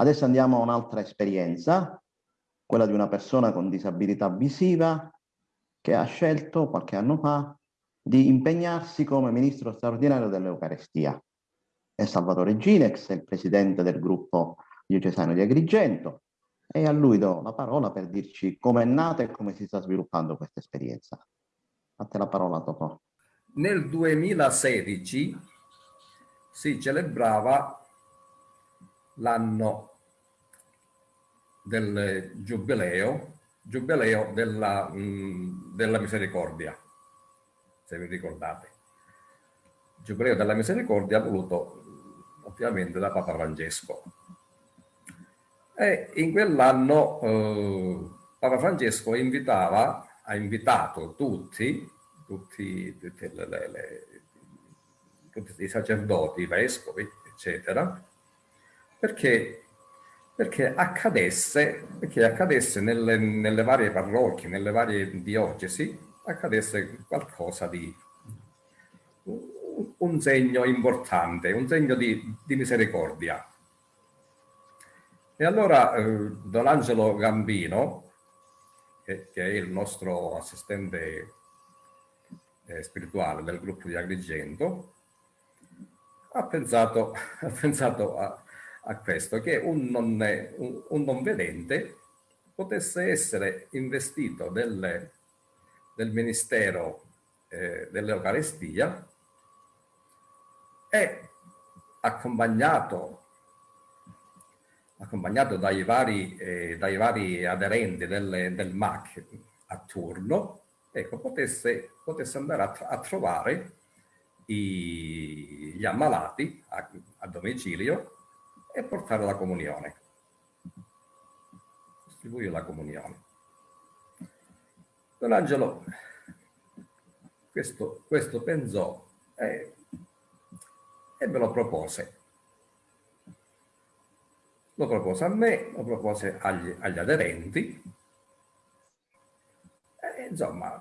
Adesso andiamo a un'altra esperienza, quella di una persona con disabilità visiva che ha scelto qualche anno fa di impegnarsi come ministro straordinario dell'Eucarestia. È Salvatore Ginex, il presidente del gruppo diocesano di Agrigento, e a lui do la parola per dirci come è nata e come si sta sviluppando questa esperienza. A te la parola, Totò. Nel 2016 si celebrava l'anno del giubileo, giubileo della, mh, della misericordia, se vi ricordate. Giubileo della misericordia voluto ovviamente da Papa Francesco. E in quell'anno eh, Papa Francesco invitava, ha invitato tutti, tutti, tutti, le, le, le, tutti i sacerdoti, i vescovi, eccetera, perché, perché accadesse, perché accadesse nelle, nelle varie parrocchie, nelle varie diocesi, accadesse qualcosa di un segno importante, un segno di, di misericordia. E allora eh, Don Angelo Gambino, che, che, è il nostro assistente eh, spirituale del gruppo di Agrigento, ha pensato, ha pensato a, a questo, che un non, un, non vedente potesse essere investito del, del Ministero eh, dell'Eucarestia e accompagnato, accompagnato dai, vari, eh, dai vari aderenti del, del MAC a turno, ecco, potesse, potesse andare a, a trovare i, gli ammalati a, a domicilio e portare la comunione. Distribuire la comunione. Don Angelo questo, questo pensò e, e me lo propose. Lo propose a me, lo propose agli, agli aderenti. E, insomma,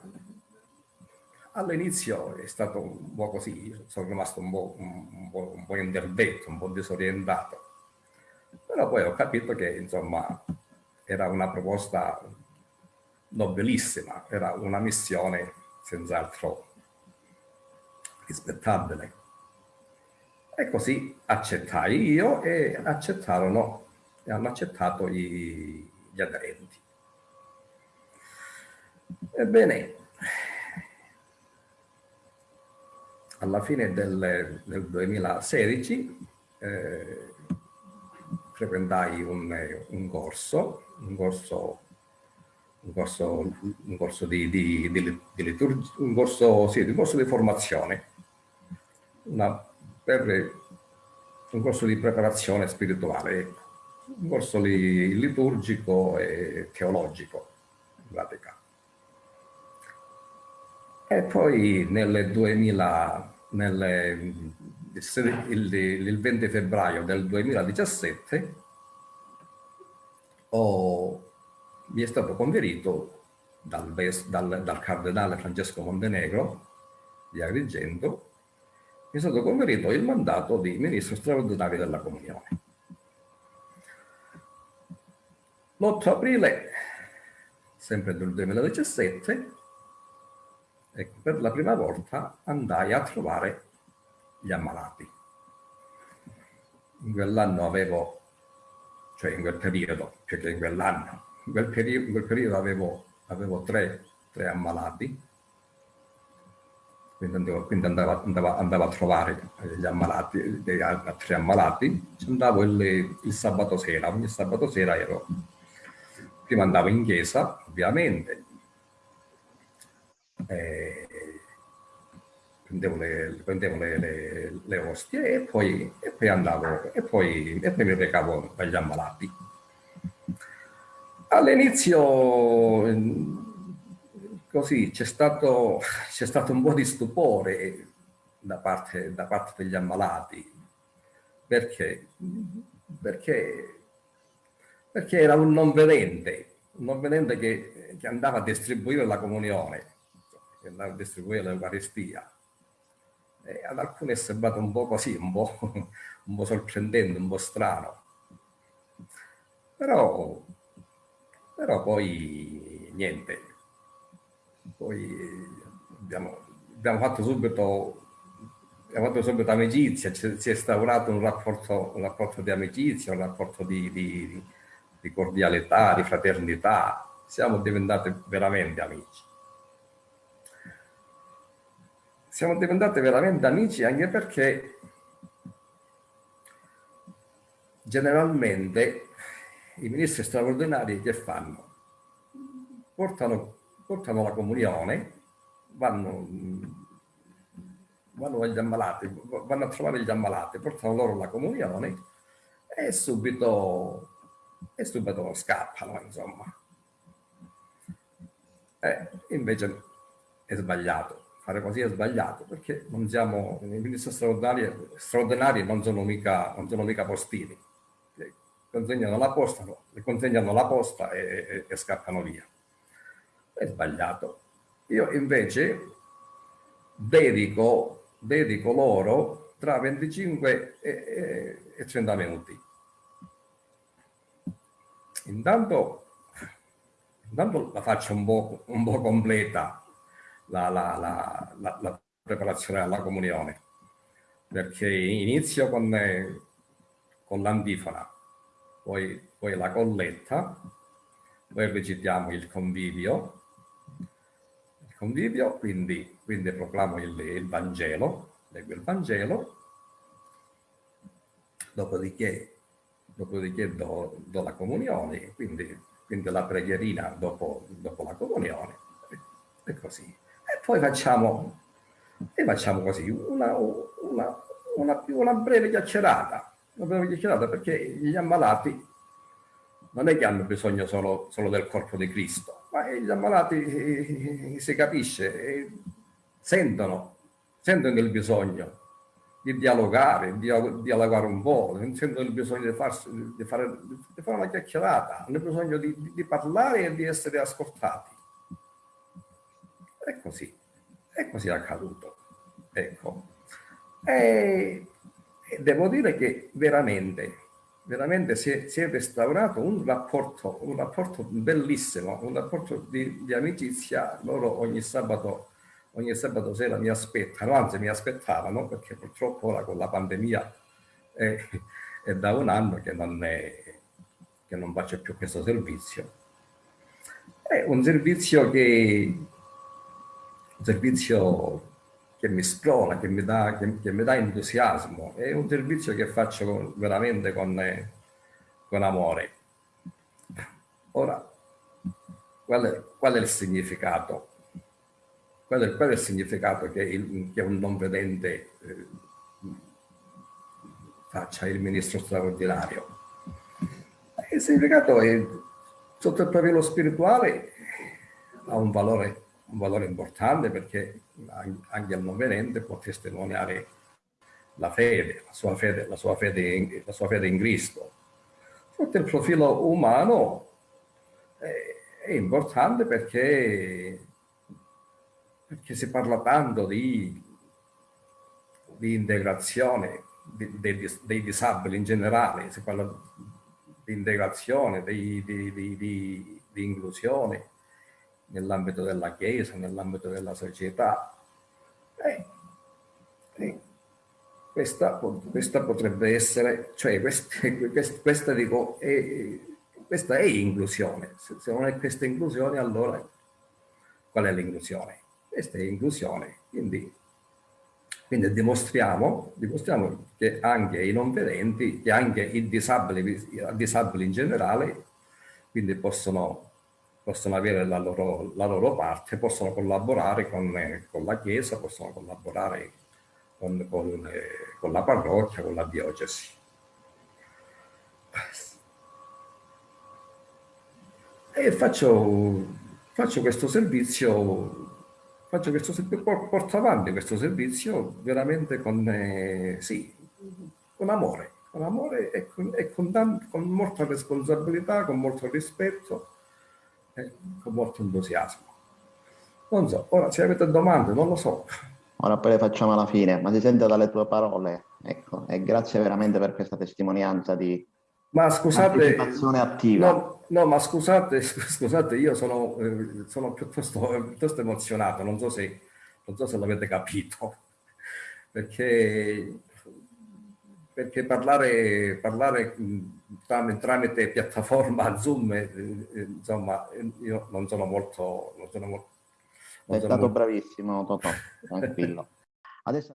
all'inizio è stato un po' così, sono rimasto un po', un, po', un po' un po' disorientato però poi ho capito che insomma era una proposta nobilissima, era una missione senz'altro rispettabile. E così accettai io e accettarono e hanno accettato gli, gli aderenti. Ebbene, alla fine del, del 2016 eh, frequentai un, un corso, un corso, un corso, un corso di, di, di, di liturgia, un corso, sì, un corso di formazione, una, per, un corso di preparazione spirituale, un corso li, liturgico e teologico, in pratica. E poi nel 2000, nel, il, il 20 febbraio del 2017 ho, mi è stato conferito dal, dal, dal cardinale Francesco Montenegro di Agrigento mi è stato conferito il mandato di ministro straordinario della comunione. L'8 aprile, sempre del 2017, ecco, per la prima volta andai a trovare gli ammalati. In quell'anno avevo, cioè in quel periodo, più che in quell'anno, in, quel in quel periodo avevo, avevo tre, tre ammalati, quindi, andavo, quindi andavo, andavo, andavo, a trovare gli ammalati, dei, tre ammalati, andavo il, il, sabato sera, ogni sabato sera ero, prima andavo in chiesa, ovviamente, eh, prendevo le, prendevo le, le, le ostie e poi, e poi andavo e poi, e poi mi recavo agli ammalati. All'inizio così c'è stato, stato un po' di stupore da parte, da parte degli ammalati. Perché, perché, perché era un non vedente, un non vedente che, che andava a distribuire la comunione, andava a distribuire l'Eucaristia eh, ad alcuni è sembrato un po' così, un po', un po' sorprendente, un po' strano. Però, però poi niente, poi abbiamo, abbiamo fatto subito abbiamo fatto subito amicizia, si è instaurato un rapporto, un rapporto di amicizia, un rapporto di, di, di cordialità, di fraternità, siamo diventati veramente amici. Siamo diventati veramente amici anche perché generalmente i ministri straordinari che fanno? Portano, portano la comunione, vanno, vanno agli ammalati, vanno a trovare gli ammalati, portano loro la comunione e subito, e subito scappano, insomma. Eh, invece è sbagliato, fare così è sbagliato perché non siamo, i ministri straordinari, straordinari non, sono mica, non sono mica postini, consegnano la posta, le consegnano la posta e, e, e scappano via. È sbagliato. Io invece dedico, dedico loro tra 25 e, e 30 minuti. Intanto, intanto la faccio un po', un po completa la, la, la, la, preparazione alla comunione, perché inizio con, con l'antifona, poi, poi la colletta, poi recitiamo il convivio, il convivio, quindi, quindi proclamo il, il Vangelo, leggo il Vangelo, dopodiché, dopodiché do, do, la comunione, quindi, quindi la preghierina dopo, dopo la comunione, poi facciamo, e facciamo così, una, una, una, una breve chiacchierata, abbiamo chiacchierato perché gli ammalati non è che hanno bisogno solo, solo del corpo di Cristo, ma gli ammalati eh, si capisce, eh, sentono, sentono il bisogno di dialogare, di dialogare un po', sentono il bisogno di, farsi, di, fare, di fare, una chiacchierata, hanno bisogno di, di, parlare e di essere ascoltati. È così, è così accaduto. Ecco. E e devo dire che veramente, veramente si è, si è restaurato un rapporto, un rapporto bellissimo, un rapporto di, di amicizia. Loro ogni sabato, ogni sabato sera mi aspettano, anzi mi aspettavano, perché purtroppo ora con la pandemia è, è da un anno che non, è, che non faccio più questo servizio. È un servizio che un servizio che mi sprola, che mi, dà, che, che mi dà entusiasmo. È un servizio che faccio con, veramente con, con amore. Ora, qual è, qual è, il significato? Qual è, qual è il significato che, il, che un non vedente eh, faccia il ministro straordinario? Il significato è, sotto il profilo spirituale, ha un valore, un valore importante perché anche al non vedente può testimoniare la fede, la sua fede, la sua fede, in, la sua fede in Cristo. Sotto il profilo umano è, è importante perché, perché, si parla tanto di, di integrazione di, dei, dei, disabili in generale, si parla di integrazione, di, di inclusione nell'ambito della Chiesa, nell'ambito della società. Eh, eh, questa, questa, potrebbe essere, cioè questa, questa, dico, è, questa è inclusione. Se, se non è questa inclusione, allora qual è l'inclusione? Questa è inclusione. Quindi, quindi dimostriamo, dimostriamo, che anche i non vedenti, che anche i disabili, i disabili in generale, quindi possono possono avere la loro, la loro parte, possono collaborare con, con, la Chiesa, possono collaborare con, con, con la parrocchia, con la diocesi. E faccio, faccio questo servizio, faccio questo porto avanti questo servizio veramente con, eh, sì, con amore, con amore e, con, e con, con molta responsabilità, con molto rispetto, con molto entusiasmo. Non so, ora se avete domande, non lo so. Ora poi le facciamo alla fine, ma si sente dalle tue parole, ecco, e grazie veramente per questa testimonianza di, Ma scusate, partecipazione attiva. No, no, ma scusate, scusate, io sono, eh, sono piuttosto, piuttosto, emozionato, non so se, non so se l'avete capito, perché, perché parlare, parlare tramite, tramite piattaforma Zoom, eh, insomma, io non sono molto... Non sono molto non È sono stato molto... bravissimo, Totò, tranquillo. Adesso...